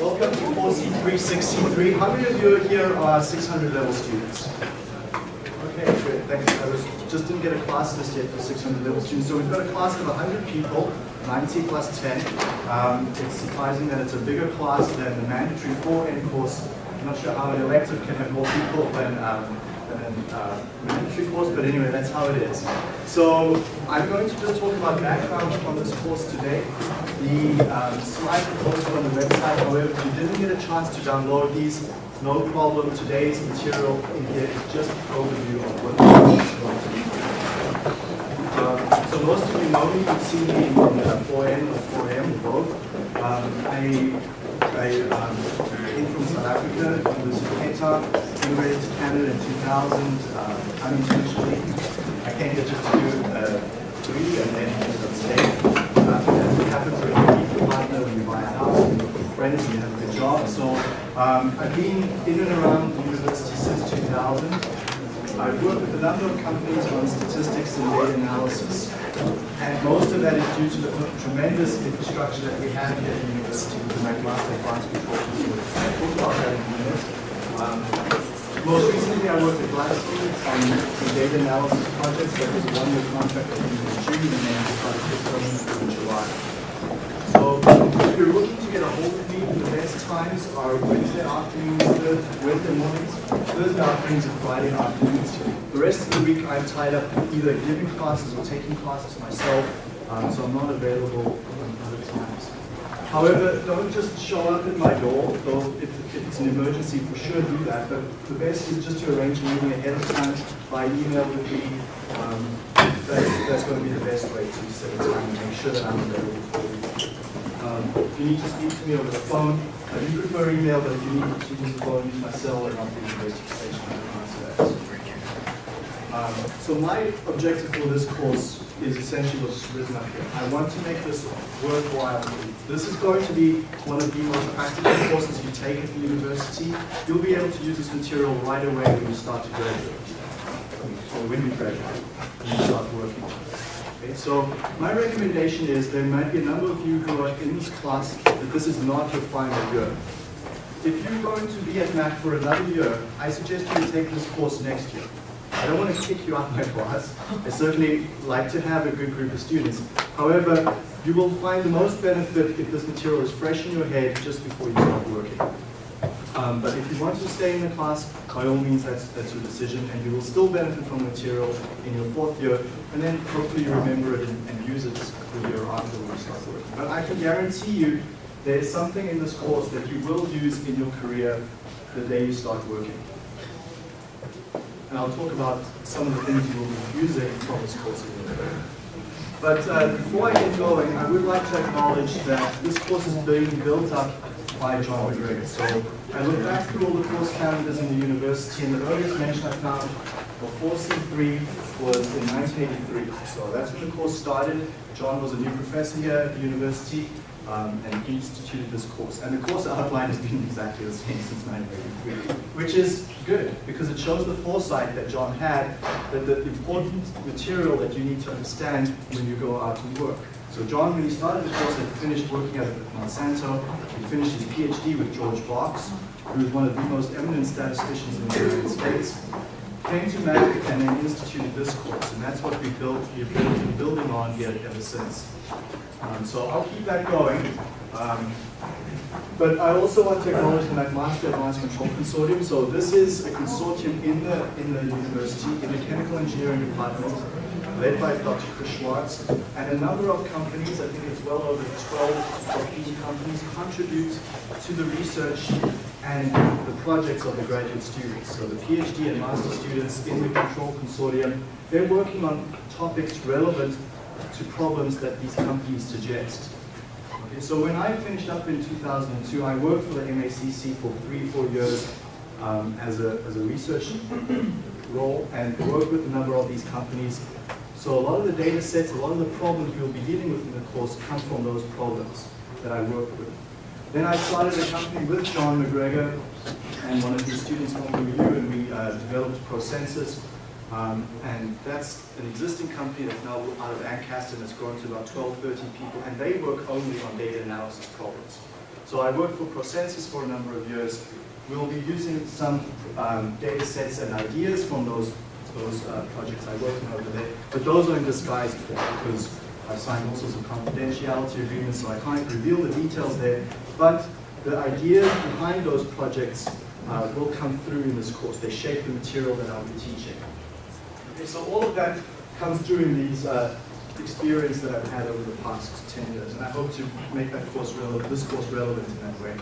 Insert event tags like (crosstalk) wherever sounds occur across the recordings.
Welcome to course E363. How many of you here are 600 level students? Okay, great, thanks. I was, just didn't get a class list yet for 600 level students. So we've got a class of 100 people, 90 plus 10. Um, it's surprising that it's a bigger class than the mandatory 4N course. I'm not sure how an elective can have more people than um, than uh, mandatory course, but anyway, that's how it is. So I'm going to just talk about background on this course today. The um, slides are posted on the website, however, if you didn't get a chance to download these, no problem. Today's material in here is just an overview of what be. Um, so most of you know me, you've seen me in uh, 4N or 4M, both. Um, I, I um, South Africa, University of Cape Town, immigrated to Canada in 2000, uh, unintentionally. I came here just to do a degree and then ended up staying. Uh, it happens when you meet your partner, when you buy a house, when you with friends, and you have a good job. So um, I've been in and around the university since 2000. I've worked with a number of companies on statistics and data analysis. And most of that is due to the tremendous infrastructure that we have here at the university with the McMaster Advanced Control minute. Um, most recently, I worked at Blackstone on some data analysis projects. That was one-year contract that ended in and then started this in July. So if you're looking to get a hold of me, the times are Wednesday afternoons, Wednesday mornings, Thursday afternoons, and Friday afternoons. The rest of the week I'm tied up either giving classes or taking classes myself, um, so I'm not available other times. However, don't just show up at my door, though if, if it's an emergency, for sure do that, but the best is just to arrange a meeting ahead of time by email with me. Um, that's, that's going to be the best way to set a time and make sure that I'm available for you. Um, you need to speak to me over the phone, I do prefer email, but if you need to use the phone, use my cell and I'll be university station. Um, so my objective for this course is essentially what's written up here. I want to make this worthwhile. This is going to be one of the most practical courses you take at the university. You'll be able to use this material right away when you start to graduate, or when you graduate, when you start working. Okay, so my recommendation is there might be a number of you who are in this class that this is not your final year. If you're going to be at Mac for another year, I suggest you take this course next year. I don't want to kick you out of my class. I certainly like to have a good group of students. However, you will find the most benefit if this material is fresh in your head just before you start working. Um, but if you want to stay in the class, by all means, that's, that's your decision, and you will still benefit from material in your fourth year, and then hopefully you remember it and, and use it the year after when you start working. But I can guarantee you there is something in this course that you will use in your career the day you start working. And I'll talk about some of the things you will be using from this course in your career. But uh, before I get going, I would like to acknowledge that this course is being built up by John MacGregor. So I looked back through all the course calendars in the university, and the earliest mention I found for 4C3 was in 1983. So that's when the course started. John was a new professor here at the university, um, and he instituted this course. And the course outline has been exactly the same since 1983, which is good because it shows the foresight that John had that the important material that you need to understand when you go out to work. So John, when he started the course, had finished working at Monsanto. He finished his PhD with George Box, who is one of the most eminent statisticians in the United States. Came to Mac and then instituted this course, and that's what we built, we've been building on here ever since. Um, so I'll keep that going. Um, but I also want to acknowledge the McMaster Advanced Control Consortium. So this is a consortium in the in the university, in the chemical engineering department, led by Dr. Chris Swartz, and a number of companies, I think it's well over 12 or 15 companies, contribute to the research and the projects of the graduate students. So the PhD and master students in the control consortium, they're working on topics relevant to problems that these companies suggest. Okay, so when I finished up in 2002, I worked for the MACC for three, four years um, as, a, as a research role and worked with a number of these companies. So a lot of the data sets, a lot of the problems we'll be dealing with in the course come from those problems that I worked with. Then I started a company with John MacGregor and one of his students, Hong Yu, and we uh, developed ProSensus, um, and that's an existing company that's now out of Ancaster and has grown to about 12, 13 people, and they work only on data analysis problems. So I worked for ProSensus for a number of years. We'll be using some um, data sets and ideas from those, those uh, projects I worked on over there, but those are in disguised form because I've signed all sorts of confidentiality agreements, so I can't reveal the details there. But the ideas behind those projects uh, will come through in this course. They shape the material that I'll be teaching. Okay, so all of that comes through in these uh, experience that I've had over the past 10 years, and I hope to make that course relevant, this course relevant in that way.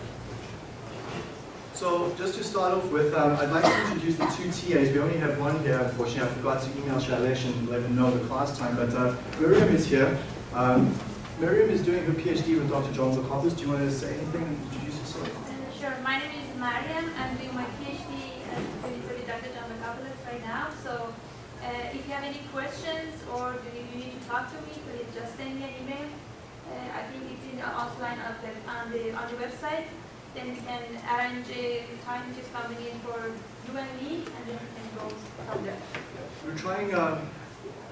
So just to start off with, um, I'd like to introduce the two TAs. We only have one here, unfortunately. I forgot to email Shailesh and let him know the class time, but uh, Miriam is here. Um, Miriam is doing her PhD with Dr. John Zakopoulos. Do you want to say anything and introduce yourself? Uh, Sure. My name is Mariam. I'm doing my PhD of Dr. John Makopoulos right now. So uh, if you have any questions or do you, need to talk to me, please just send me an email. Uh, I think it's in the outline of the, on the on the website. Then we can arrange a time which is convenient for you and me, and then we can go from there. We're trying um,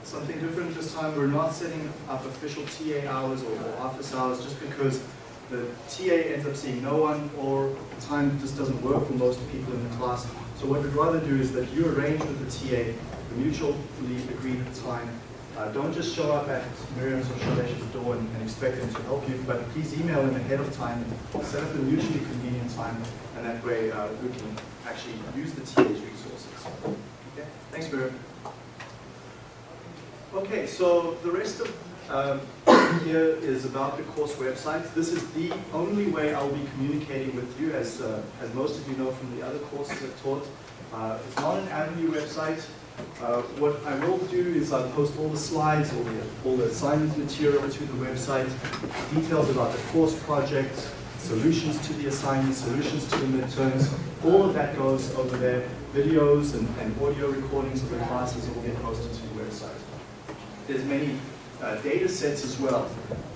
something different this time. We're not setting up official TA hours or, office hours just because the TA ends up seeing no one or the time just doesn't work for most people in the class. So what we'd rather do is that you arrange with the TA the mutually agreed time. Uh, don't just show up at Miriam's or Shailesh's door and, and expect them to help you, but please email them ahead of time set up a mutually convenient time, and that way uh, we can actually use the TA's resources. Okay, thanks, Miriam. Okay, so the rest of um, (coughs) here is about the course website. This is the only way I'll be communicating with you, as, uh, as most of you know from the other courses I've taught. Uh, it's not an Avenue website. Uh, what I will do is I'll post all the slides, all the, all the assignment material to the website, details about the course project, solutions to the assignments, solutions to the midterms. All of that goes over there. Videos and, and audio recordings of the classes will get posted to the website. There's many uh, data sets as well,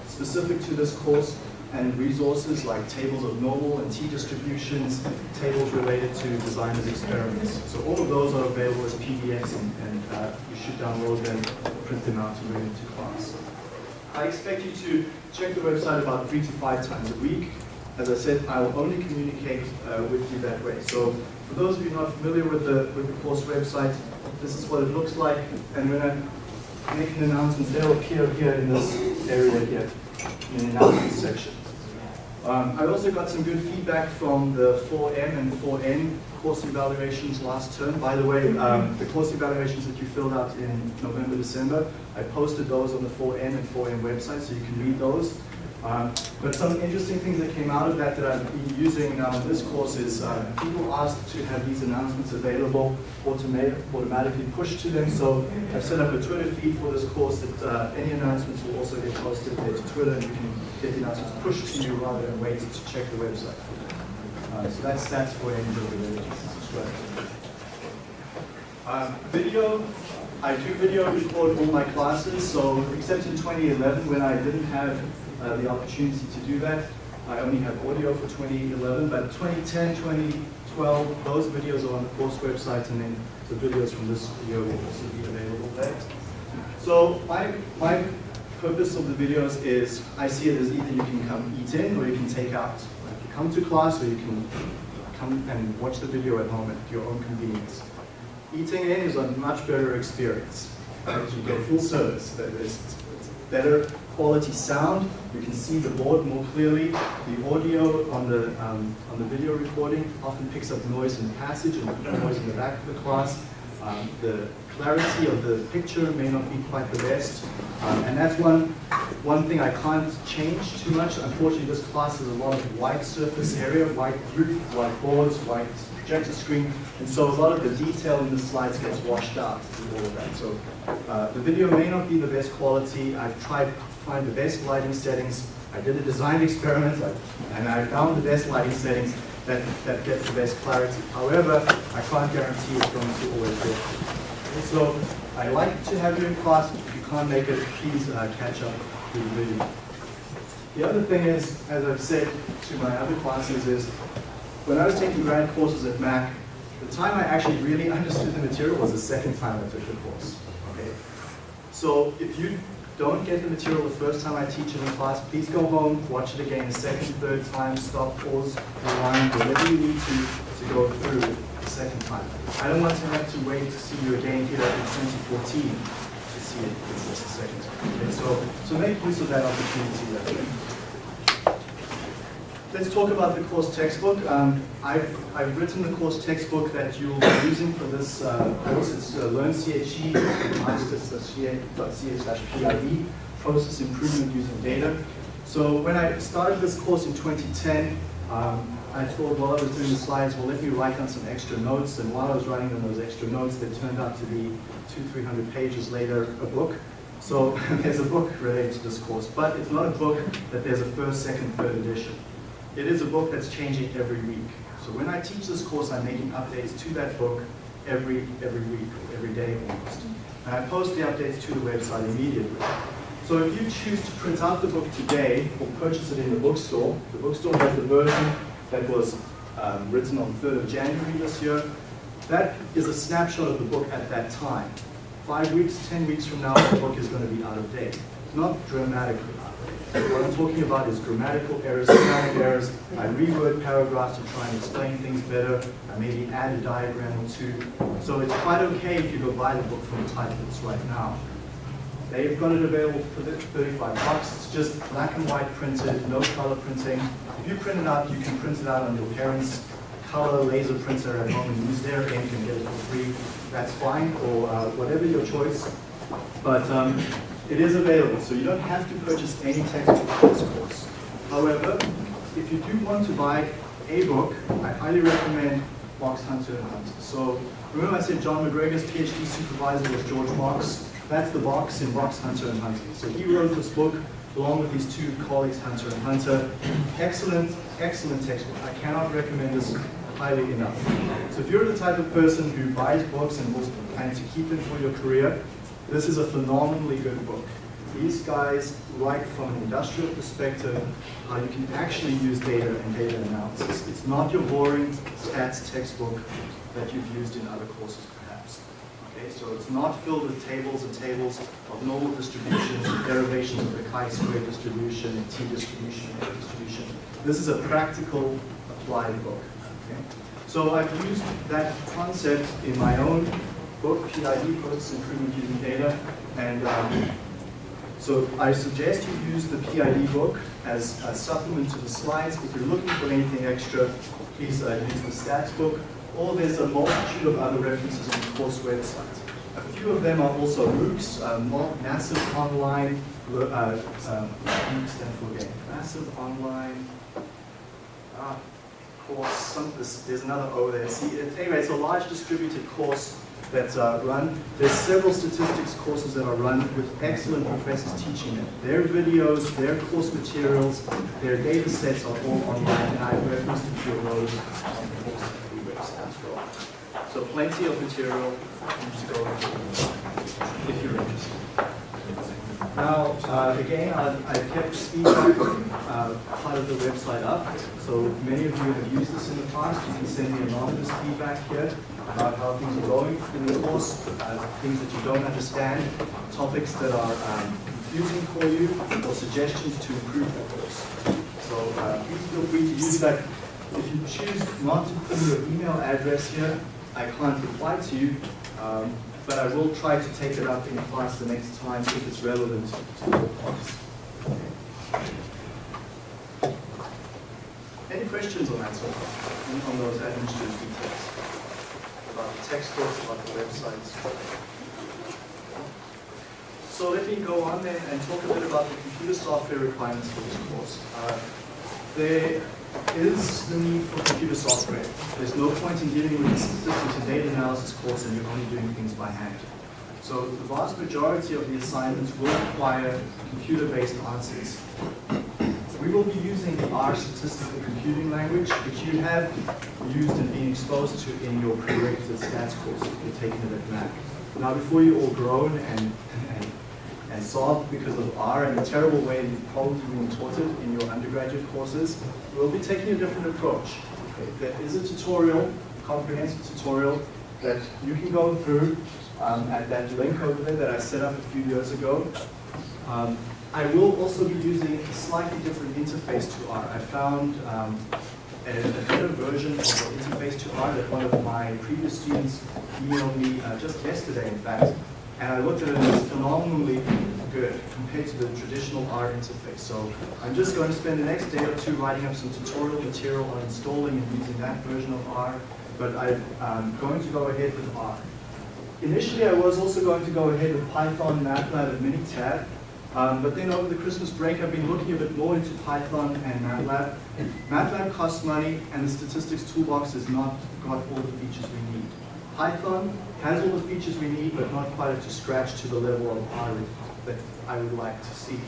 specific to this course, and resources like tables of normal and t-distributions, tables related to designers' experiments. So all of those are available as PDFs, and, and uh, you should download them, print them out and bring them to class. I expect you to check the website about three to five times a week. As I said, I will only communicate uh, with you that way. So for those of you not familiar with the, with the course website, this is what it looks like. And when I make an announcement, they'll appear here in this area here, in announcement section. Um, I also got some good feedback from the 4M and 4N course evaluations last term. By the way, um, the course evaluations that you filled out in November, December, I posted those on the 4N and 4M website so you can read those. Um, but some interesting things that came out of that that I've been using now in this course is uh, people asked to have these announcements available automa automatically pushed to them. So I've set up a Twitter feed for this course that uh, any announcements will also get posted there to Twitter and you can get the announcements pushed to you rather than wait to check the website. Uh, so that's, that's for of the subscribe. Um, video, I do video record all my classes, so except in 2011 when I didn't have uh, the opportunity to do that, I only have audio for 2011, but 2010, 2012, those videos are on the course website, and then the videos from this video will also be available there. So my, my purpose of the videos is, I see it as either you can come eat in or you can take out. You come to class or you can come and watch the video at home at your own convenience. Eating in is a much better experience. You get full service. Better quality sound. You can see the board more clearly. The audio on the, um, on the video recording often picks up noise in the passage and noise in the back of the class. Um, the clarity of the picture may not be quite the best. Um, and that's one, one thing I can't change too much. Unfortunately, this class has a lot of white surface area, white roof, white boards, white projector screen, and so a lot of the detail in the slides gets washed out with all of that. So uh, the video may not be the best quality. I've tried to find the best lighting settings. I did a design experiment, and I found the best lighting settings that, that get the best clarity. However, I can't guarantee it's going to always get. So I like to have you in class. If you can't make it, please uh, catch up with video. The other thing is, as I've said to my other classes, is when I was taking grad courses at Mac, the time I actually really understood the material was the second time I took the course. Okay, so if you don't get the material the first time I teach it in class. Please go home, watch it again a second, third time, stop, pause, rewind, whatever you need to to go through the second time. I don't want to have to wait to see you again here in 2014 to see it for the second time. Okay, so, so make use of that opportunity. Let's talk about the course textbook. Um, I've, I've written the course textbook that you'll be using for this uh, course. It's uh, Learn CHE, masters.ch/pid, Process Improvement Using Data. So when I started this course in 2010, um, I thought while I was doing the slides, well, let me write down some extra notes. And while I was writing on those extra notes, they turned out to be two, 300 pages later, a book. So (laughs) there's a book related to this course, but it's not a book that there's a first, second, third edition. It is a book that's changing every week. So when I teach this course, I'm making updates to that book every, every week, every day almost. And I post the updates to the website immediately. So if you choose to print out the book today or purchase it in the bookstore, the bookstore has the version that was um, written on 3rd of January this year. That is a snapshot of the book at that time. Five weeks, 10 weeks from now, the book is going to be out of date. Not dramatically out of date. What I'm talking about is grammatical errors, spelling errors. I reword paragraphs to try and explain things better. I maybe add a diagram or two. So it's quite okay if you go buy the book from Titles right now. They've got it available for 35 bucks. It's just black and white printed, no color printing. If you print it out, you can print it out on your parents' color laser printer at home and use their ink and get it for free. That's fine, or uh, whatever your choice. But um, it is available, so you don't have to purchase any textbook for this course. However, if you do want to buy a book, I highly recommend Box Hunter and Hunter. So remember I said John MacGregor's PhD supervisor was George Box? That's the box in Box Hunter and Hunter. So he wrote this book along with his two colleagues, Hunter and Hunter. Excellent, excellent textbook. I cannot recommend this highly enough. So if you're the type of person who buys books and will plan to keep them for your career, this is a phenomenally good book. These guys write from an industrial perspective how you can actually use data and data analysis. It's not your boring stats textbook that you've used in other courses perhaps. Okay, so it's not filled with tables and tables of normal distributions, (coughs) derivations of the chi-square distribution and t-distribution and distribution. This is a practical applied book. Okay? So I've used that concept in my own book, PID, Process Improvement Using Data, and um, so I suggest you use the PID book as a supplement to the slides. If you're looking for anything extra, please uh, use the stats book, or there's a multitude of other references on the course website. A few of them are also MOOCs, um, massive online, uh, um, massive online, ah, course, some, there's another O there. See, anyway, it's a large distributed course that's uh, run. There's several statistics courses that are run with excellent professors teaching it. Their videos, their course materials, their data sets are all online, and I've referenced a few of those on the course. So plenty of material to go through if you're interested. Now, uh, again, I've, I've kept feedback uh, part of the website up. So many of you have used this in the past. You can send me anonymous feedback here about how things are going in the course, uh, things that you don't understand, topics that are um, confusing for you, or suggestions to improve the course. So uh, please feel free to use that. If you choose not to put your email address here, I can't reply to you. Um, but I will try to take it up in class the next time if it's relevant to your class. Any questions on that so far, on those administrative details? About the textbooks, about the websites? So let me go on then and talk a bit about the computer software requirements for this course. Uh, there is the need for computer software. There's no point in you a statistics and data analysis course and you're only doing things by hand. So the vast majority of the assignments will require computer-based answers. We will be using the R statistical computing language, which you have used and been exposed to in your prerequisite stats course if you're taking it at Mac. Now before you all groan and, and solved because of R and the terrible way you've probably been taught it in your undergraduate courses, we'll be taking a different approach. Okay? There is a tutorial, comprehensive tutorial, that you can go through um, at that link over there that I set up a few years ago. Um, I will also be using a slightly different interface to R. I found um, a, a better version of the interface to R that one of my previous students emailed me uh, just yesterday, in fact, and I looked at it and phenomenally good compared to the traditional R interface. So I'm just going to spend the next day or two writing up some tutorial material on installing and using that version of R, but I'm going to go ahead with R. Initially, I was also going to go ahead with Python, MATLAB, and Minitab, um, but then over the Christmas break, I've been looking a bit more into Python and MATLAB. MATLAB costs money, and the statistics toolbox has not got all the features we need. Python has all the features we need, but not quite up to scratch to the level of R that I would like to see.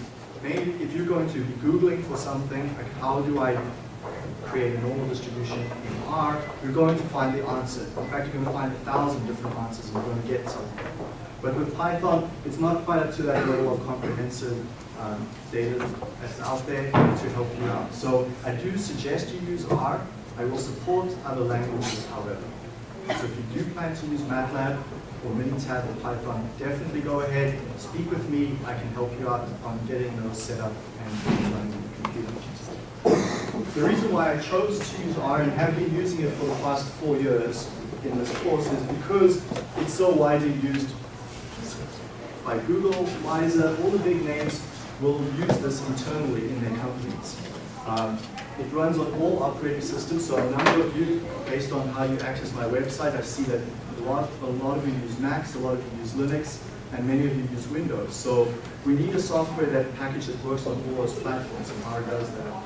Maybe if you're going to be Googling for something, like how do I create a normal distribution in R, you're going to find the answer. In fact, you're going to find a thousand different answers and you're going to get something. But with Python, it's not quite up to that level of comprehensive um, data that's out there to help you out. So I do suggest you use R. I will support other languages, however. So if you do plan to use MATLAB or Minitab or Python, definitely go ahead, speak with me. I can help you out on getting those set up and running the computer. The reason why I chose to use R and have been using it for the past four years in this course is because it's so widely used by Google, Pfizer, all the big names will use this internally in their companies. Um, it runs on all operating systems, so a number of you, based on how you access my website, I see that a lot, a lot of you use Macs, a lot of you use Linux, and many of you use Windows. So we need a software that package that works on all those platforms, and R does that.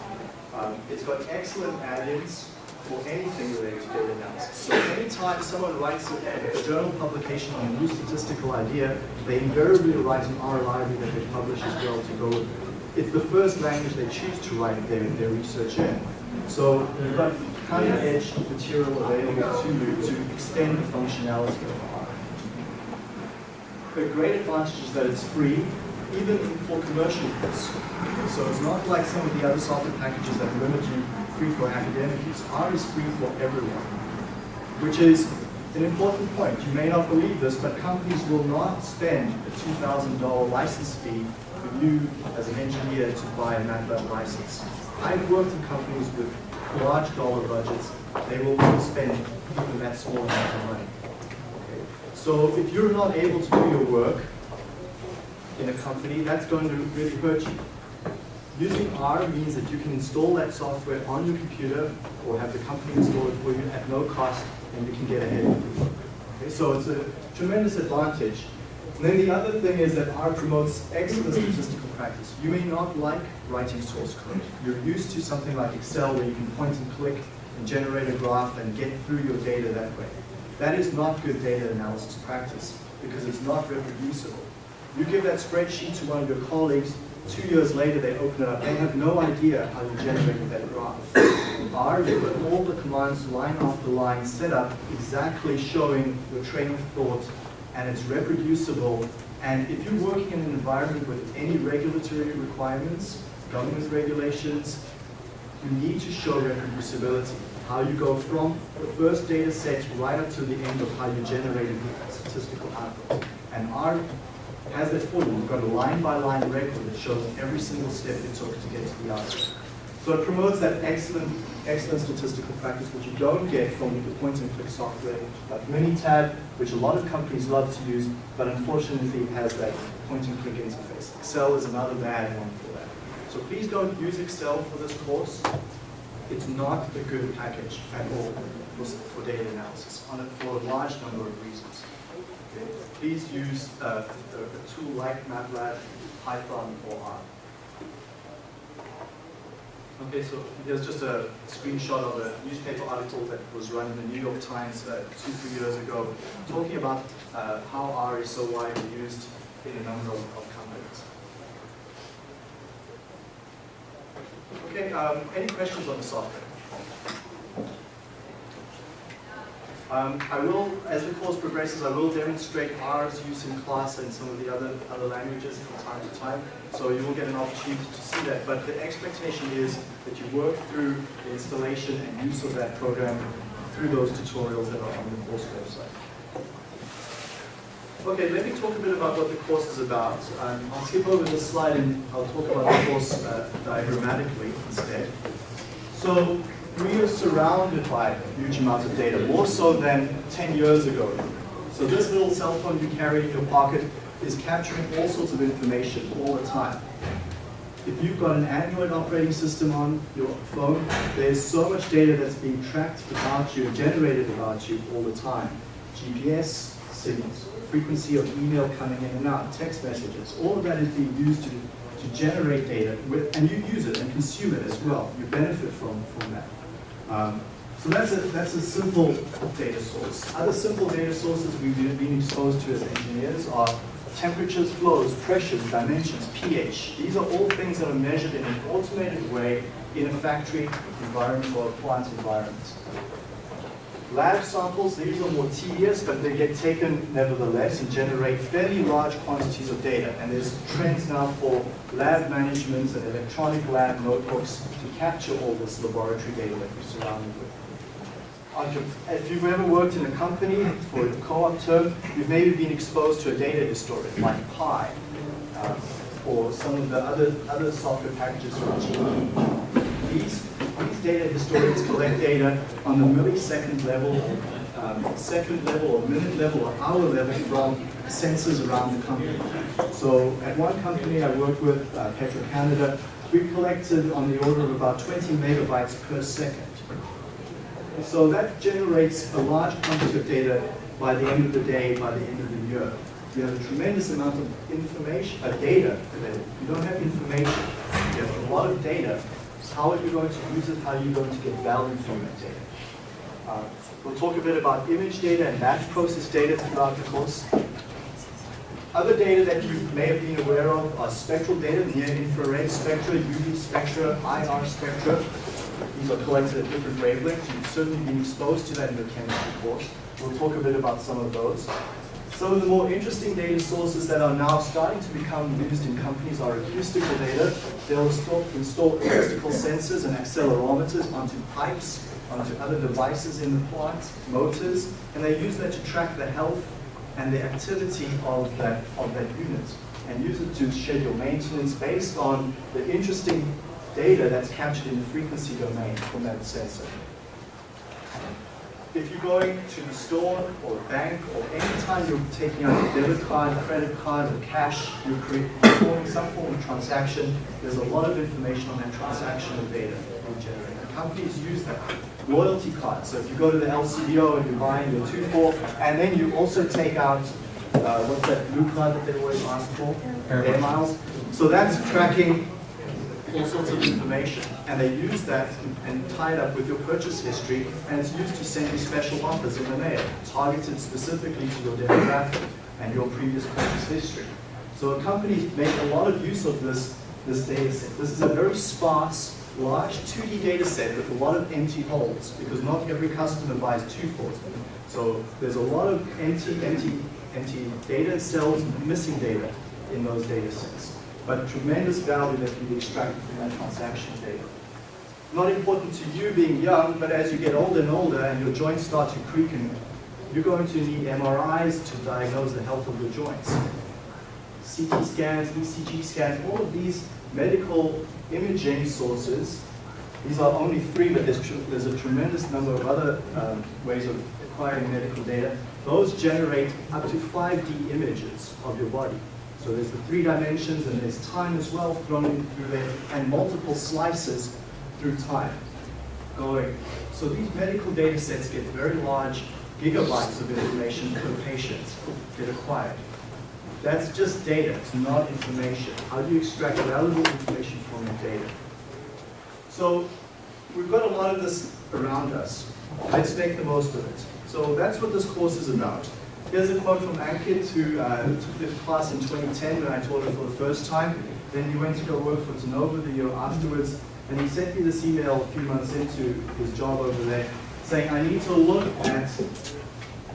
Um, it's got excellent add-ins for anything related to data analysis. So anytime someone writes a, a, journal publication on a new statistical idea, they invariably write an R library that they publish as well to go with it. It's the first language they choose to write their, their research in. So you've got cutting-edge material available to you to extend the functionality of R. The great advantage is that it's free, even for commercial use. So it's not like some of the other software packages that limit you free for academic use. R is free for everyone, which is an important point. You may not believe this, but companies will not spend a $2,000 license fee for you as an engineer to buy a MATLAB license. I've worked in companies with large dollar budgets. They will spend even that small amount of money. Okay. So if you're not able to do your work in a company, that's going to really hurt you. Using R means that you can install that software on your computer or have the company install it for you at no cost and you can get ahead with your work. Okay, so it's a tremendous advantage. And then the other thing is that R promotes excellent statistical practice. You may not like writing source code. You're used to something like Excel where you can point and click and generate a graph and get through your data that way. That is not good data analysis practice because it's not reproducible. You give that spreadsheet to one of your colleagues, Two years later, they open it up. They have no idea how you generated that graph. R, you put all the commands line after line set up, exactly showing your train of thought, and it's reproducible. And if you're working in an environment with any regulatory requirements, government regulations, you need to show reproducibility. How you go from the first data set right up to the end of how you generated the statistical output. And R has that for you. We've got a line-by-line -line record that shows every single step it took to get to the answer. So it promotes that excellent, excellent statistical practice which you don't get from the point-and-click software like Minitab, which a lot of companies love to use, but unfortunately has that point-and-click interface. Excel is another bad one for that. So please don't use Excel for this course. It's not a good package at all for, data analysis on for a large number of reasons. Okay. Please use uh, a tool like MATLAB, Python, or R. Okay, so here's just a screenshot of a newspaper article that was run in the New York Times uh, two, three years ago, talking about uh, how R is so widely used in a number of, of companies. Okay, um, any questions on the software? Um, I will, as the course progresses, I will demonstrate R's use in class and some of the other, other languages from time to time, so you will get an opportunity to see that. But the expectation is that you work through the installation and use of that program through those tutorials that are on the course website. Okay, let me talk a bit about what the course is about. Um, I'll skip over this slide and I'll talk about the course uh, diagrammatically instead. So we are surrounded by huge amounts of data, more so than 10 years ago. So this little cell phone you carry in your pocket is capturing all sorts of information all the time. If you've got an Android operating system on your phone, there's so much data that's being tracked about you, generated about you all the time. GPS signals, frequency of email coming in and out, text messages, all of that is being used to, to generate data, with, and you use it and consume it as well. You benefit from, from that. Um, so that's a, that's a simple data source. Other simple data sources we've been exposed to as engineers are temperatures, flows, pressures, dimensions, pH. These are all things that are measured in an automated way in a factory environment or a plant environment. Lab samples, these are more tedious, but they get taken nevertheless and generate fairly large quantities of data. And there's trends now for lab management and electronic lab notebooks to capture all this laboratory data that we're surrounded with. If you've ever worked in a company for a co-op term, you've maybe been exposed to a data historian like Pi uh, or some of the other, other software packages from GE. These, these data historians collect data on the millisecond level, um, second level or minute level or hour level from sensors around the company. So at one company I worked with, uh, Petro-Canada, we collected on the order of about 20 megabytes per second. So that generates a large quantity of data by the end of the day, by the end of the year. You have a tremendous amount of information, uh, data available. You don't have information. You have a lot of data. How are you going to use it? How are you going to get value from that data? Uh, we'll talk a bit about image data and batch process data throughout the course. Other data that you may have been aware of are spectral data, near-infrared spectra, UV spectra, IR spectra. These are collected at different wavelengths. You've certainly been exposed to that in your chemistry course. We'll talk a bit about some of those. Some of the more interesting data sources that are now starting to become used in companies are acoustical data. They'll install, install acoustical sensors and accelerometers onto pipes, onto other devices in the plant, motors, and they use that to track the health and the activity of that, of that unit and use it to schedule maintenance based on the interesting data that's captured in the frequency domain from that sensor. If you're going to the store or a bank or anytime you're taking out a debit card, credit card, or cash, you're performing some form of transaction, there's a lot of information on that transactional data being generated. Companies use that. Loyalty cards, so if you go to the LCBO and you're buying your two for, and then you also take out, uh, what's that blue card that they always ask for? Air miles. So that's tracking all sorts of information. And they use that and tie it up with your purchase history, and it's used to send you special offers in the mail, targeted specifically to your demographic and your previous purchase history. So companies make a lot of use of this, this data set. This is a very sparse, large 2D data set with a lot of empty holes, because not every customer buys two for So there's a lot of empty, empty, empty data cells, missing data in those data sets but tremendous value that can be extracted from that transaction data. Not important to you being young, but as you get older and older and your joints start to creak and you're going to need MRIs to diagnose the health of your joints. CT scans, ECG scans, all of these medical imaging sources, these are only three, but there's, there's a tremendous number of other um, ways of acquiring medical data. Those generate up to 5D images of your body. So there's the three dimensions and there's time as well thrown in through there and multiple slices through time going. So these medical data sets get very large gigabytes of information per patient get acquired. That's just data, it's not information. How do you extract valuable information from your data? So we've got a lot of this around us. Let's make the most of it. So that's what this course is about. Here's a quote from Ankit, who uh, took this class in 2010 when I taught it for the first time. Then he went to go work for Tenova the year afterwards, and he sent me this email a few months into his job over there, saying, I need to look at,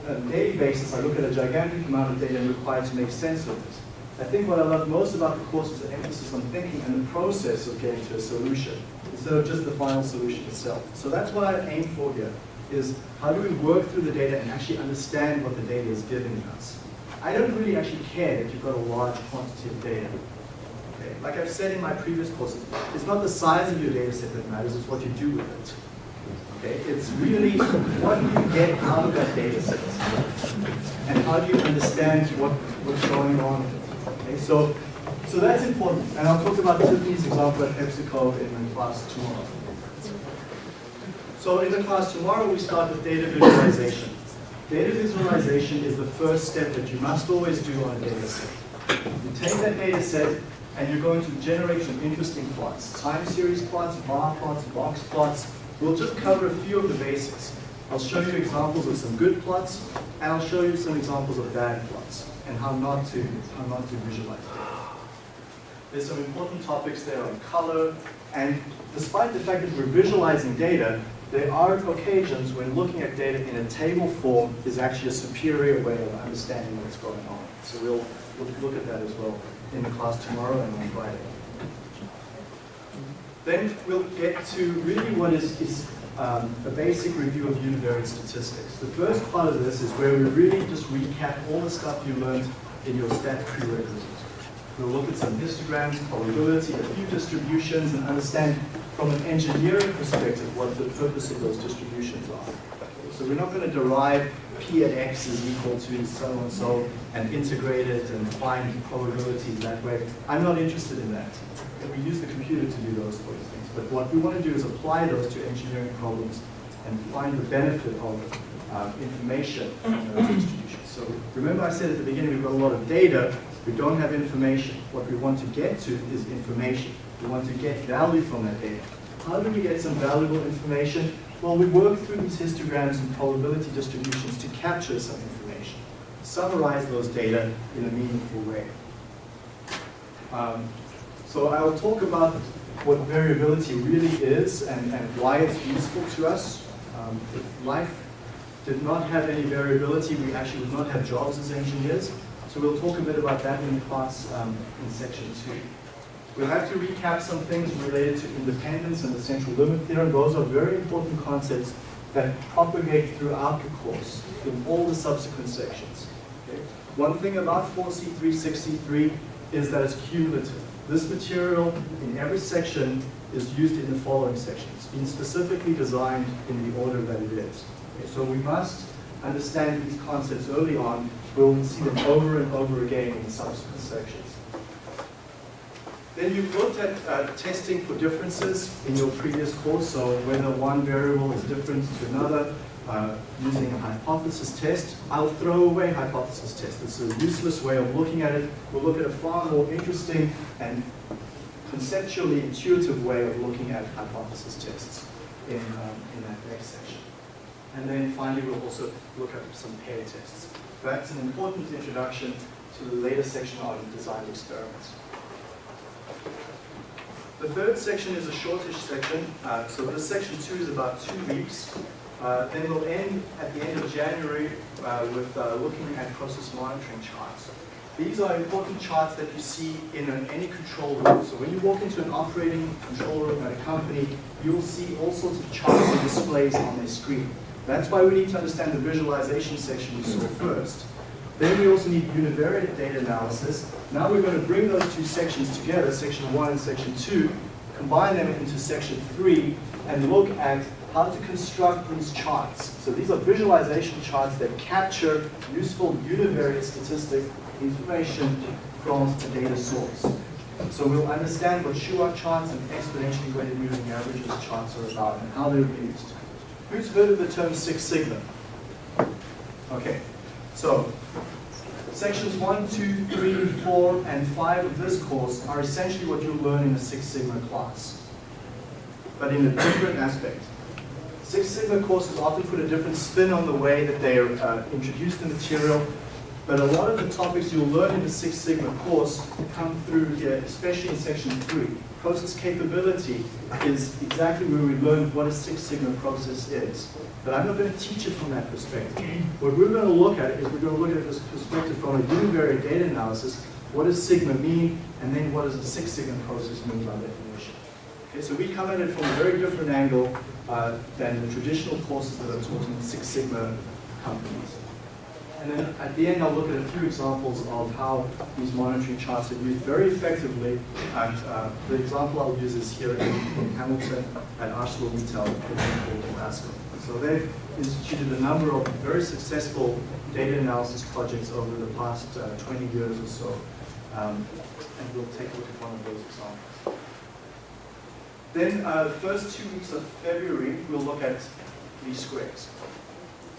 a daily basis, I look at a gigantic amount of data and required to make sense of it. I think what I love most about the course is the emphasis on thinking and the process of getting to a solution, instead of just the final solution itself. So that's what I aim for here is how do we work through the data and actually understand what the data is giving us. I don't really actually care that you've got a large quantity of data. Okay? Like I've said in my previous courses, it's not the size of your data set that matters, it's what you do with it. Okay? It's really what you get out of that data set? And how do you understand what, what's going on? Okay? So, so that's important. And I'll talk about Tiffany's example at PepsiCo in class tomorrow. So in the class tomorrow, we start with data visualization. Data visualization is the first step that you must always do on a data set. You take that data set and you're going to generate some interesting plots. Time series plots, bar plots, box plots. We'll just cover a few of the basics. I'll show you examples of some good plots, and I'll show you some examples of bad plots, and how not to, how not to visualize data. There's some important topics there on color, and despite the fact that we're visualizing data, there are occasions when looking at data in a table form is actually a superior way of understanding what's going on. So we'll, look at that as well in the class tomorrow and on Friday. Then we'll get to really what is, is um, a basic review of univariate statistics. The first part of this is where we really just recap all the stuff you learned in your stat prerequisites. We'll look at some histograms, probability, a few distributions, and understand from an engineering perspective what the purpose of those distributions are. So we're not going to derive P at X is equal to so and so and integrate it and find probabilities that way. I'm not interested in that. We use the computer to do those sort of things. But what we want to do is apply those to engineering problems and find the benefit of uh, information in those distributions. So remember I said at the beginning we've got a lot of data, we don't have information. What we want to get to is information. We want to get value from that data. How do we get some valuable information? Well, we work through these histograms and probability distributions to capture some information, summarize those data in a meaningful way. Um, so I'll talk about what variability really is and, and why it's useful to us. Um, if life did not have any variability, we actually would not have jobs as engineers. So we'll talk a bit about that in class um, in section two. We'll have to recap some things related to independence and the central limit theorem. Those are very important concepts that propagate throughout the course in all the subsequent sections. Okay? One thing about 4C363 is that it's cumulative. This material in every section is used in the following section. It's been specifically designed in the order that it is. Okay? So we must understand these concepts early on. We'll see them over and over again in the subsequent sections. Then you've looked at uh, testing for differences in your previous course, so whether one variable is different to another uh, using a hypothesis test. I'll throw away hypothesis test. It's a useless way of looking at it. We'll look at a far more interesting and conceptually intuitive way of looking at hypothesis tests in, um, in that next section. And then finally, we'll also look at some pair tests. That's an important introduction to the later section on design experiments. The third section is a shortish section. Uh, so this section two is about two weeks. Uh, then we'll end at the end of January uh, with uh, looking at process monitoring charts. These are important charts that you see in an, any control room. So when you walk into an operating control room at a company, you'll see all sorts of charts and displays on their screen. That's why we need to understand the visualization section we saw first. Then we also need univariate data analysis. Now we're going to bring those two sections together, section one and section two, combine them into section three, and look at how to construct these charts. So these are visualization charts that capture useful univariate statistic information from a data source. So we'll understand what Shewhart charts and exponentially weighted moving averages charts are about and how they're used. Who's heard of the term Six Sigma? Okay, so sections 1, 2, 3, 4, and 5 of this course are essentially what you'll learn in a Six Sigma class, but in a different aspect. Six Sigma courses often put a different spin on the way that they uh, introduce the material, but a lot of the topics you'll learn in the Six Sigma course come through here, especially in section 3. Process capability is exactly where we learn what a Six Sigma process is. But I'm not going to teach it from that perspective. What we're going to look at is we're going to look at this perspective from a univariate data analysis. What does sigma mean? And then what does the Six Sigma process mean by definition? Okay, so we come at it from a very different angle uh, than the traditional courses that are taught in Six Sigma companies. And then at the end, I'll look at a few examples of how these monitoring charts are used very effectively. And uh, the example I'll use is here in, in Hamilton at ArcelorMittal in Dofasco. So they've instituted a number of very successful data analysis projects over the past uh, 20 years or so. Um, and we'll take a look at one of those examples. Then uh, the first two weeks of February, we'll look at least squares.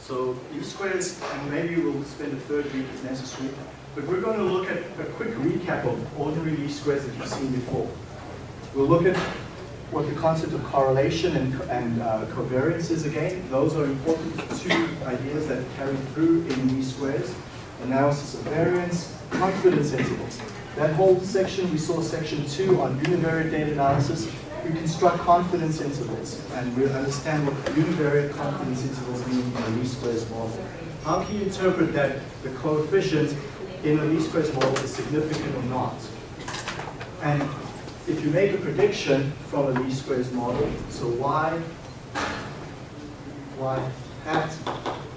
So least squares, and maybe we'll spend a third week if necessary, but we're going to look at a quick recap of ordinary least squares that you've seen before. We'll look at what the concept of correlation and, and uh, covariance is again. Those are important two ideas that carry through in least squares. Analysis of variance, confidence intervals. That whole section, we saw section two on univariate data analysis. We construct confidence intervals, and we understand what univariate confidence intervals mean in a least squares model. How can you interpret that the coefficient in a least squares model is significant or not? And if you make a prediction from a least squares model, so y, y hat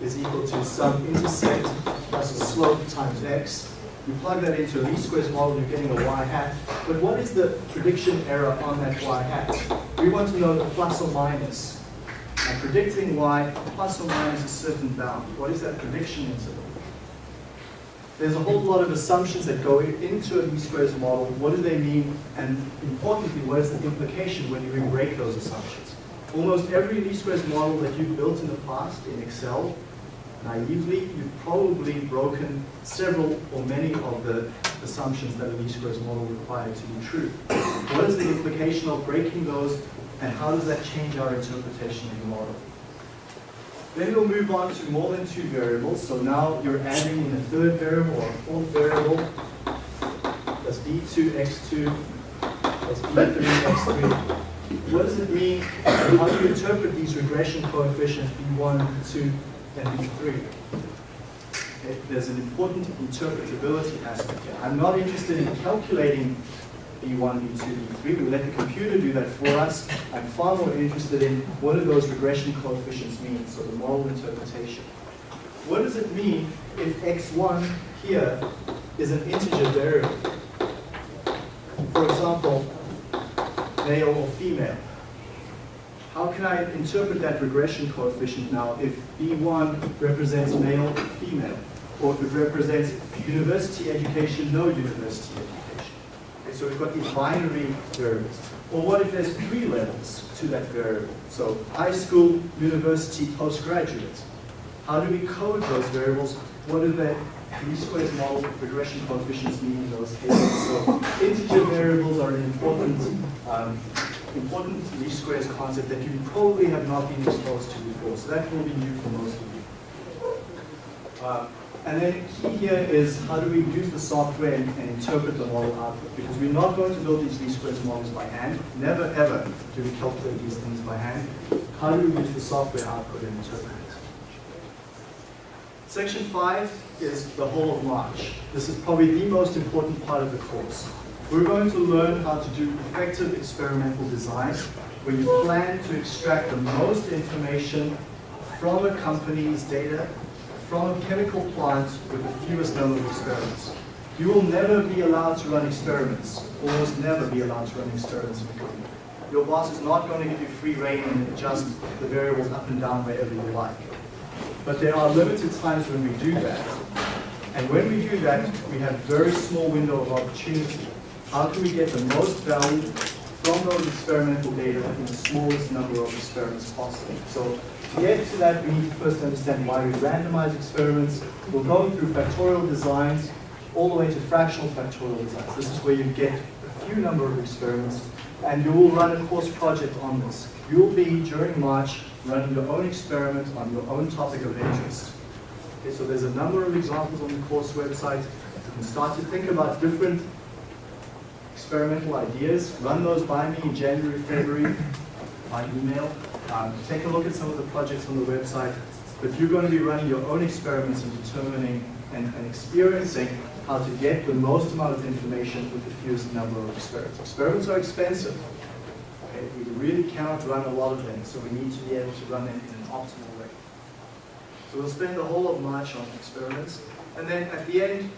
is equal to some intercept plus a slope times x, you plug that into a least squares model, you're getting a y hat. But what is the prediction error on that y hat? We want to know the plus or minus. And predicting y plus or minus a certain bound. What is that prediction interval? There's a whole lot of assumptions that go into a least squares model. What do they mean? And importantly, what is the implication when you break those assumptions? Almost every least squares model that you've built in the past in Excel naively, you've probably broken several or many of the assumptions that a least squares model required to be true. What is the implication of breaking those, and how does that change our interpretation of the model? Then we'll move on to more than two variables. So now you're adding in a third variable or a fourth variable. That's b2, x2, that's b3, x3. What does it mean? How do you interpret these regression coefficients b1, b2, and B3. Okay, there's an important interpretability aspect here. I'm not interested in calculating B1, B2, B3. We let the computer do that for us. I'm far more interested in what do those regression coefficients mean, so the moral interpretation. What does it mean if x1 here is an integer variable? For example, male or female. How can I interpret that regression coefficient now if B1 represents male, female, or if it represents university education, no university education? Okay, so we've got these binary variables. Or what if there's three levels to that variable? So high school, university, postgraduate. How do we code those variables? What do the least squares model regression coefficients mean in those cases? So integer variables are an important um, important least squares concept that you probably have not been exposed to before. So that will be new for most of you. Uh, and then key here is how do we use the software and, and, interpret the model output? Because we're not going to build these least squares models by hand. Never ever do we calculate these things by hand. How do we use the software output and interpret it? Section 5 is the whole of March. This is probably the most important part of the course. We're going to learn how to do effective experimental design where you plan to extract the most information from a company's data from a chemical plant with the fewest number of experiments. You will never be allowed to run experiments, almost never be allowed to run experiments in a company. Your boss is not going to give you free reign and adjust the variables up and down wherever you like. But there are limited times when we do that. And when we do that, we have very small window of opportunity how can we get the most value from those experimental data in the smallest number of experiments possible? So to get to that, we need to first understand why we randomize experiments. We'll go through factorial designs all the way to fractional factorial designs. This is where you get a few number of experiments, and you will run a course project on this. You will be, during March, running your own experiment on your own topic of interest. Okay, so there's a number of examples on the course website. You can start to think about different experimental ideas, run those by me in January, February, by email. Um, take a look at some of the projects on the website. But you're going to be running your own experiments and determining and, and experiencing how to get the most amount of information with the fewest number of experiments. Experiments are expensive. Okay? We really cannot run a lot of them, so we need to be able to run them in an optimal way. So we'll spend the whole of March on experiments. And then at the end,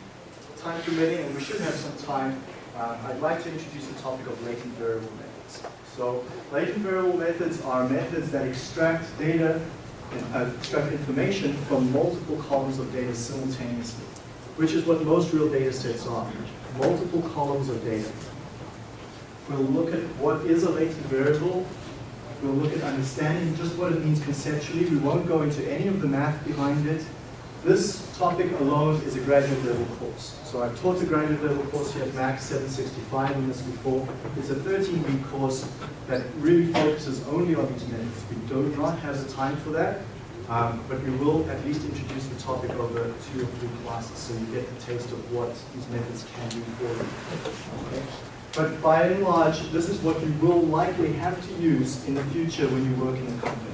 time permitting, and we should have some time, uh, I'd like to introduce the topic of latent variable methods. So latent variable methods are methods that extract data, uh, extract information from multiple columns of data simultaneously, which is what most real data sets are, multiple columns of data. We'll look at what is a latent variable. We'll look at understanding just what it means conceptually. We won't go into any of the math behind it. This topic alone is a graduate level course. So I've taught a graduate level course here at Max 765 on this before. It's a 13 week course that really focuses only on these methods. We do not have the time for that, um, but we will at least introduce the topic over two or three classes so you get the taste of what these methods can do for you. Okay? But by and large, this is what you will likely have to use in the future when you work in a company.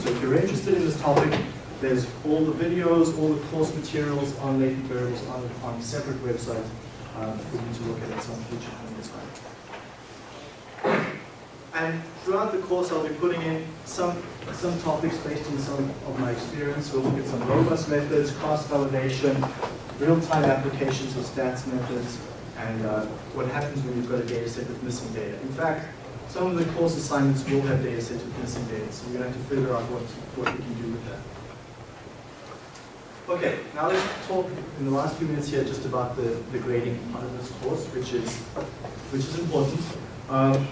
So if you're interested in this topic, there's all the videos, all the course materials on latent variables on, on a separate website uh, for you to look at at some future point in time. And throughout the course, I'll be putting in some, some topics based on some of my experience. We'll look at some robust methods, cross-validation, real-time applications of stats methods, and uh, what happens when you've got a data set with missing data. In fact, some of the course assignments will have data sets with missing data, so you're going to have to figure out what, what we can do with that. Okay, now let's talk in the last few minutes here just about the, the grading part of this course, which is, which is important. Um,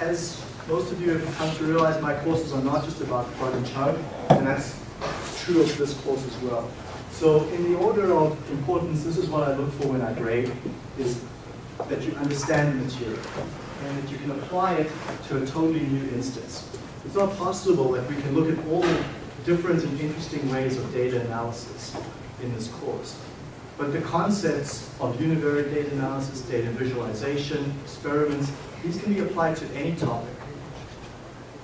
as most of you have come to realize, my courses are not just about plug and chug, and that's true of this course as well. So in the order of importance, this is what I look for when I grade, is that you understand the material and that you can apply it to a totally new instance. It's not possible that we can look at all the different and interesting ways of data analysis in this course. But the concepts of univariate data analysis, data visualization, experiments, these can be applied to any topic.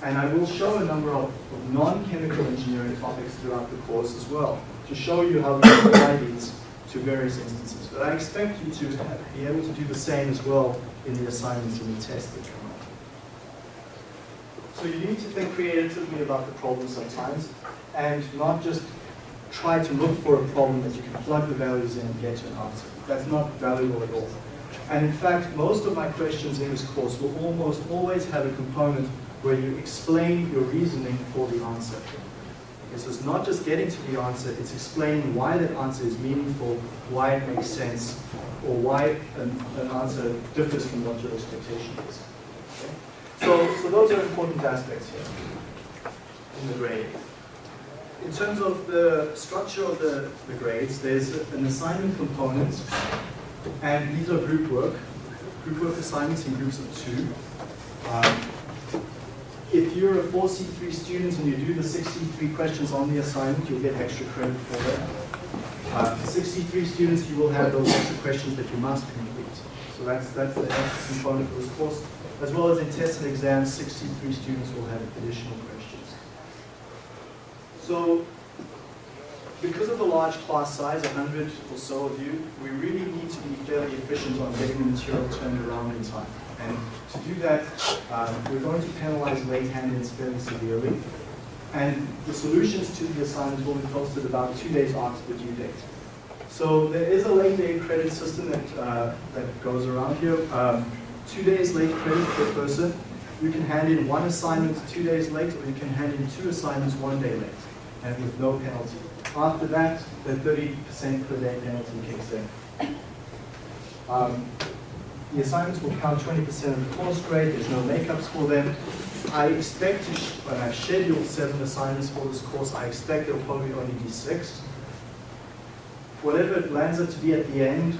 And I will show a number of non-chemical engineering topics throughout the course as well, to show you how we apply these to various instances. But I expect you to be able to do the same as well in the assignments and the tests that come up. So you need to think creatively about the problem sometimes, and not just try to look for a problem that you can plug the values in and get to an answer. That's not valuable at all. And in fact, most of my questions in this course will almost always have a component where you explain your reasoning for the answer. Okay, so it's not just getting to the answer, it's explaining why that answer is meaningful, why it makes sense, or why an, an answer differs from what your expectation is. Okay? So, so those are important aspects here in the grading. In terms of the structure of the, the grades, there's an assignment component, and these are group work. Group work assignments in groups of two. Um, if you're a 4C3 student and you do the 63 questions on the assignment, you'll get extra credit for that. Uh, for 63 students, you will have those extra questions that you must complete. So that's, that's the extra component for this course. As well as in tests and exams, 63 students will have additional questions. So because of the large class size, 100 or so of you, we really need to be fairly efficient on getting the material turned around in time. And to do that, um, we're going to penalize late handings fairly severely. And the solutions to the assignments will be posted about two days after the due date. So there is a late day credit system that, uh, that goes around here. Um, two days late credit per person. You can hand in one assignment two days late, or you can hand in two assignments one day late, and with no penalty. After that, the 30% per day penalty kicks in. Um, the assignments will count 20% of the course grade, there's no makeups for them. I expect to, when I've scheduled seven assignments for this course, I expect there'll probably only be six. Whatever it lands up to be at the end,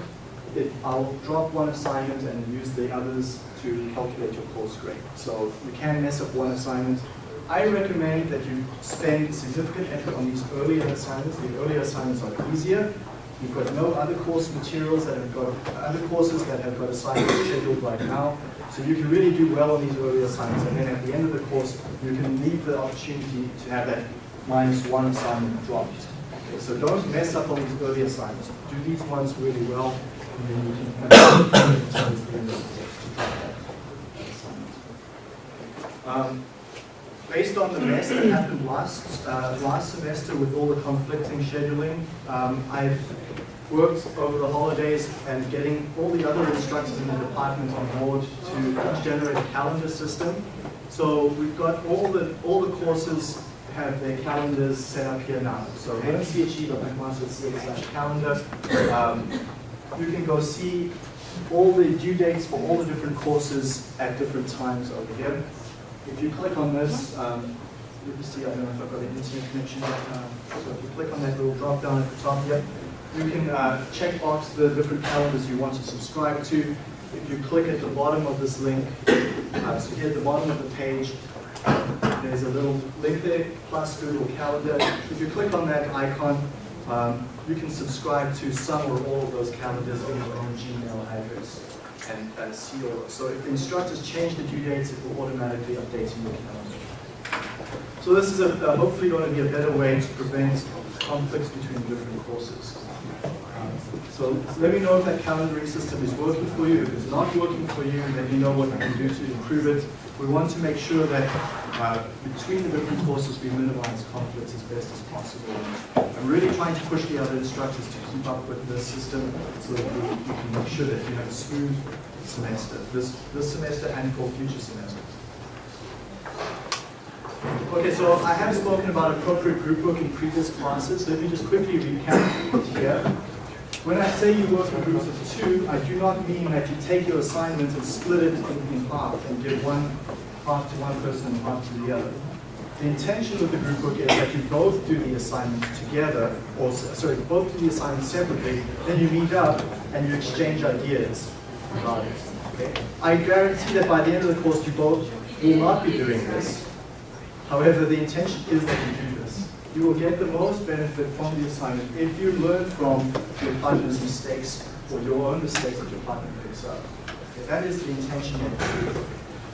it, I'll drop one assignment and use the others to calculate your course grade. So you can mess up one assignment. I recommend that you spend significant effort on these earlier assignments. The earlier assignments are easier. You've got no other course materials that have got other courses that have got assignments scheduled right now. So you can really do well on these early assignments. And then at the end of the course, you can leave the opportunity to have that minus one assignment dropped. Okay, so don't mess up on these early assignments. Do these ones really well, and then you can towards the end of the course to drop that assignment. Um, based on the mess that happened last, uh, last semester with all the conflicting scheduling, um, I've worked over the holidays and getting all the other instructors in the department on board to generate a calendar system. So we've got all the, all the courses have their calendars set up here now. So mche.mcmaster.ca slash calendar. Um, you can go see all the due dates for all the different courses at different times over here. If you click on this, um, you can see, I don't know if I've got an internet connection. Um, so if you click on that little drop down at the top here, you can uh, check box the different calendars you want to subscribe to. If you click at the bottom of this link, uh, so here at the bottom of the page, there's a little link there, plus Google Calendar. If you click on that icon, um, you can subscribe to some or all of those calendars in your own Gmail address and uh, see all. So if the instructors change the due dates, it will automatically update in your calendar. So this is a, uh, hopefully going to be a better way to prevent conflicts between different courses. So let me know if that calendaring system is working for you. If it's not working for you, then you know what you can do to improve it. We want to make sure that uh, between the different courses we minimize conflicts as best as possible. I'm really trying to push the other instructors to keep up with the system so that we, we can make sure that you have a smooth semester, this, this semester and for future semesters. Okay, so I have spoken about appropriate group work in previous classes. Let me just quickly recap here. When I say you work in groups of two, I do not mean that you take your assignment and split it in, half and give one half to one person and half to the other. The intention of the group work is that you both do the assignment together, or sorry, both do the assignment separately, then you meet up and you exchange ideas about it. Okay? I guarantee that by the end of the course you both will not be doing this. However, the intention is that you do this. You will get the most benefit from the assignment if you learn from your partner's mistakes or your own mistakes that your partner picks up. Okay, that is the intention of the group.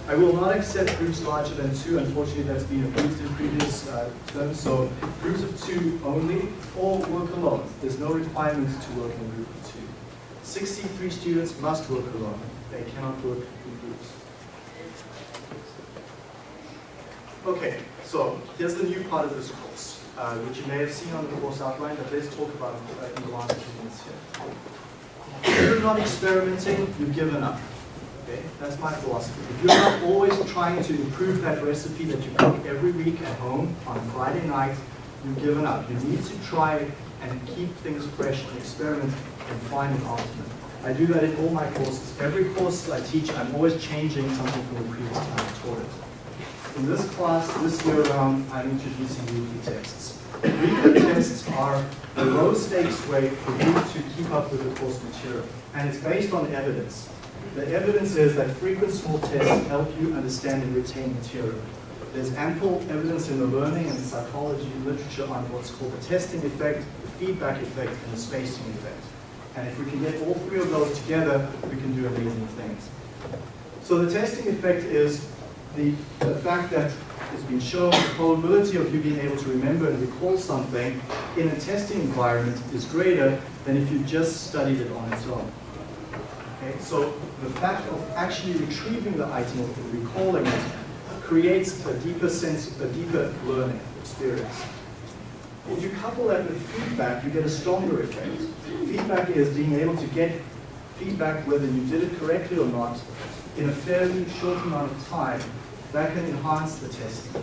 I will not accept groups larger than two. Unfortunately, that's been abused in previous uh, terms. So groups of two only, or work alone. There's no requirement to work in a group of two. 63 students must work alone. They cannot work in groups. Okay, so here's the new part of this course, uh, which you may have seen on the course outline, but let's talk about uh, in the last few minutes here. If you're not experimenting, you've given up. Okay, that's my philosophy. If you're not always trying to improve that recipe that you cook every week at home on Friday night, you've given up. You need to try and keep things fresh and experiment and find an ultimate. I do that in all my courses. Every course I teach, I'm always changing something from the previous time I taught it. In this class, this year around, I'm introducing weekly tests. Weekly tests are a low stakes way for you to keep up with the course material. And it's based on evidence. The evidence is that frequent small tests help you understand and retain material. There's ample evidence in the learning and psychology literature on what's called the testing effect, the feedback effect, and the spacing effect. And if we can get all three of those together, we can do amazing things. So the testing effect is the, the fact that it's been shown the probability of you being able to remember and recall something in a testing environment is greater than if you just studied it on its own. Okay, so the fact of actually retrieving the item or recalling it creates a deeper sense, a deeper learning experience. If you couple that with feedback, you get a stronger effect. Feedback is being able to get feedback whether you did it correctly or not in a fairly short amount of time that can enhance the testing.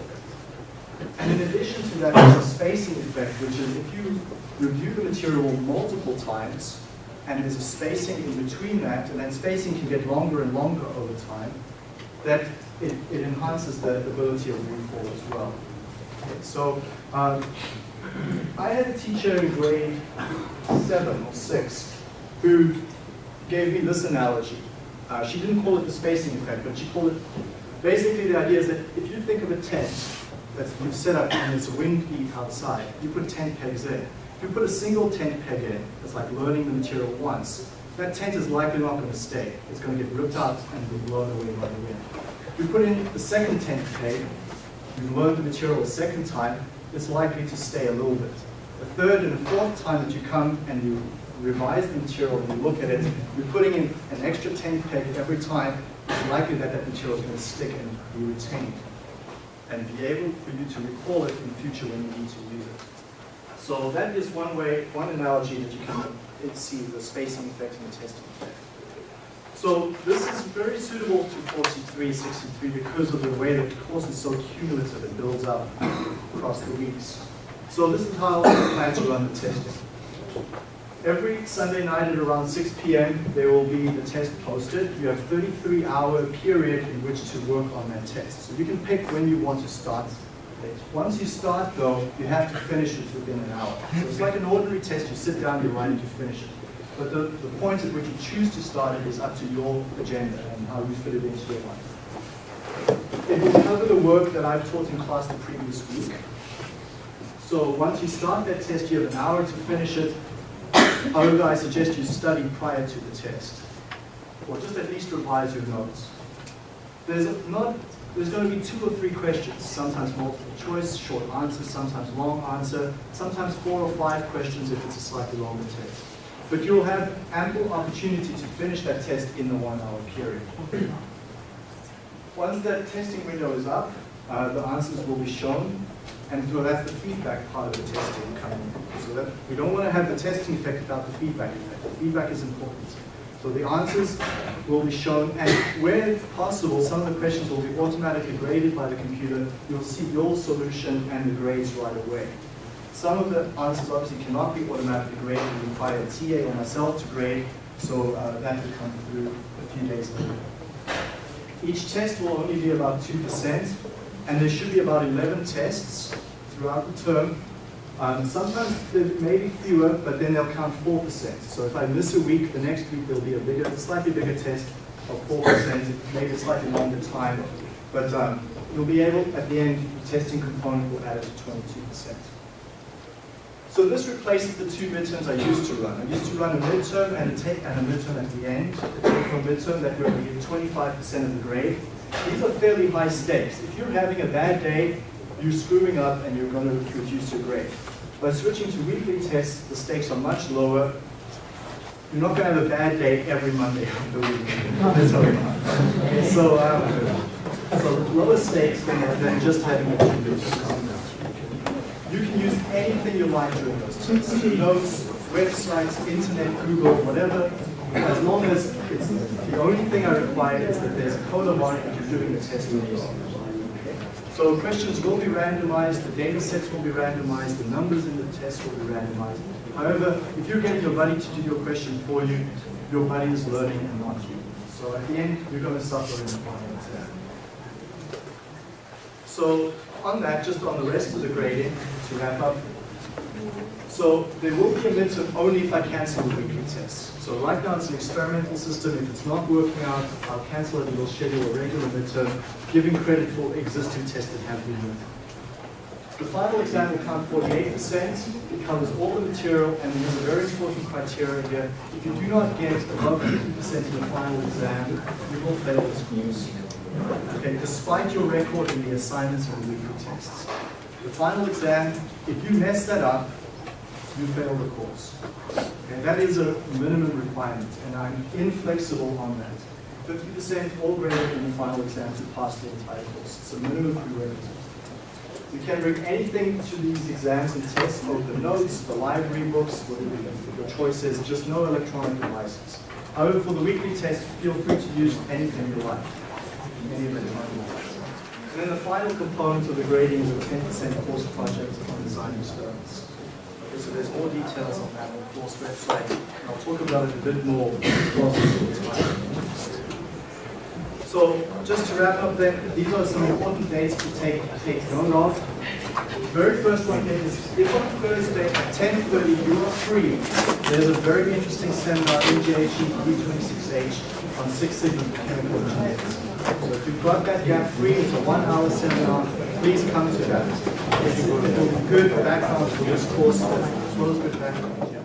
And in addition to that, there's a spacing effect, which is if you review the material multiple times, and there's a spacing in between that, and then spacing can get longer and longer over time, that it, it enhances the ability of recall as well. So um, I had a teacher in grade seven or six who gave me this analogy. Uh, she didn't call it the spacing effect, but she called it, basically the idea is that if you think of a tent that you've set up and it's a windy outside, you put tent pegs in. If you put a single tent peg in, it's like learning the material once, that tent is likely not going to stay. It's going to get ripped out and be blown away by the wind. You put in the second tent peg, you've learned the material a second time, it's likely to stay a little bit. The third and the fourth time that you come and you revise the material and you look at it, you're putting in an extra tent peg every time, it's likely that that material is going to stick and be retained. and be able for you to recall it in the future when you need to use it. So that is one way, one analogy that you can see the spacing effect and the testing effect. So this is very suitable to 43, 63 because of the way that the course is so cumulative and builds up across the weeks. So this is how I plan to run the testing. Every Sunday night at around 6 p.m. there will be the test posted. You have 33 hour period in which to work on that test. So you can pick when you want to start. Once you start though, you have to finish it within an hour. So it's like an ordinary test, you sit down, you're ready you finish it. But the, the point at which you choose to start it is up to your agenda and how you fit it into your life. It will cover the work that I've taught in class the previous week. So once you start that test, you have an hour to finish it. (laughs) However, I suggest you study prior to the test, or just at least revise your notes. There's not there's going to be two or three questions, sometimes multiple choice, short answer, sometimes long answer, sometimes four or five questions if it's a slightly longer test. But you'll have ample opportunity to finish that test in the one hour period. Once that testing window is up, uh, the answers will be shown, and so that's the feedback part of the testing coming in. So that we don't want to have the testing effect without the feedback effect. The feedback is important. So the answers will be shown, and where possible, some of the questions will be automatically graded by the computer. You'll see your solution and the grades right away. Some of the answers obviously cannot be automatically graded. You require a TA or myself to grade, so uh, that will come through a few days later. Each test will only be about 2%, and there should be about 11 tests throughout the term. Um, sometimes there may be fewer, but then they'll count 4%. So if I miss a week, the next week there'll be a bigger, slightly bigger test of 4%, maybe a slightly longer time. But um, you'll be able, at the end, the testing component will add it to 22%. So this replaces the two midterms I used to run. I used to run a midterm and a, and a midterm at the end, a take-home midterm that we get 25% of the grade. These are fairly high stakes. If you're having a bad day, you're screwing up and you're going to reduce your grade. By switching to weekly tests, the stakes are much lower. You're not going to have a bad day every Monday of the week. (laughs) so, um, so lower stakes than, than just having a two you can use anything you like during those tests. Notes, websites, internet, Google, whatever. As long as it's the only thing I require is that there's a you're doing the test So questions will be randomized, the data sets will be randomized, the numbers in the test will be randomized. However, if you're getting your buddy to do your question for you, your buddy is learning and not you. So at the end, you're going to suffer in the final exam. So on that, just on the rest of the grading, to wrap up. So there will be a midterm only if I cancel the weekly test. So right now it's an experimental system. If it's not working out, I'll cancel it and we'll schedule a regular midterm, giving credit for existing tests that have been done. The final exam will count 48%. It covers all the material, and there's a very important criteria here. If you do not get above 50% in the final exam, you will fail this course. Okay, despite your record in the assignments and the weekly tests. The final exam, if you mess that up, you fail the course. Okay, that is a minimum requirement, and I'm inflexible on that. 50% or greater in the final exam to pass the entire course. It's a minimum prerequisite. You can bring anything to these exams and tests, both the notes, the library books, whatever your choice is, just no electronic devices. However, for the weekly test, feel free to use anything you like. Any. And then the final component of the grading is a 10% course project on design experiments. Okay, so there's more details on that on the course website. And I'll talk about it a bit more So just to wrap up then, these are some important dates to take, take note of. The very first one is if on Thursday at 10.30 you are free, there's a very interesting seminar in JHE 326H on Six Sigma chemical engineers. So if you've got that gap free, it's a one-hour seminar, please come to that. It's, it will be good background for this course as well as good background.